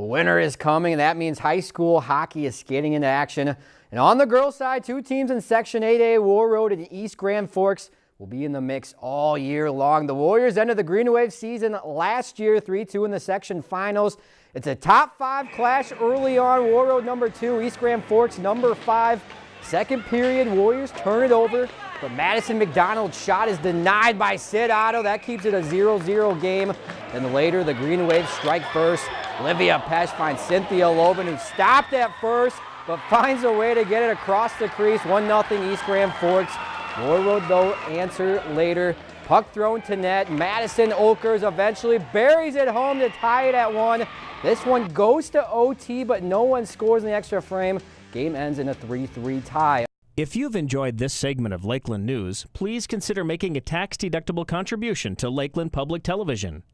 winter is coming, and that means high school hockey is skating into action. And on the girls' side, two teams in Section 8A, Warroad and East Grand Forks, will be in the mix all year long. The Warriors ended the Green Wave season last year, 3-2 in the section finals. It's a top five clash early on. Warroad number two, East Grand Forks number five. Second period, Warriors turn it over, but Madison McDonald's shot is denied by Sid Otto. That keeps it a 0-0 game. Then later, the Green Waves strike first. Olivia Pesh finds Cynthia Loven, who stopped at first, but finds a way to get it across the crease. 1-0 East Grand Forks. Warroad, though, answer later. Puck thrown to net. Madison Okers eventually buries it home to tie it at one. This one goes to OT, but no one scores in the extra frame. Game ends in a 3-3 tie. If you've enjoyed this segment of Lakeland News, please consider making a tax-deductible contribution to Lakeland Public Television.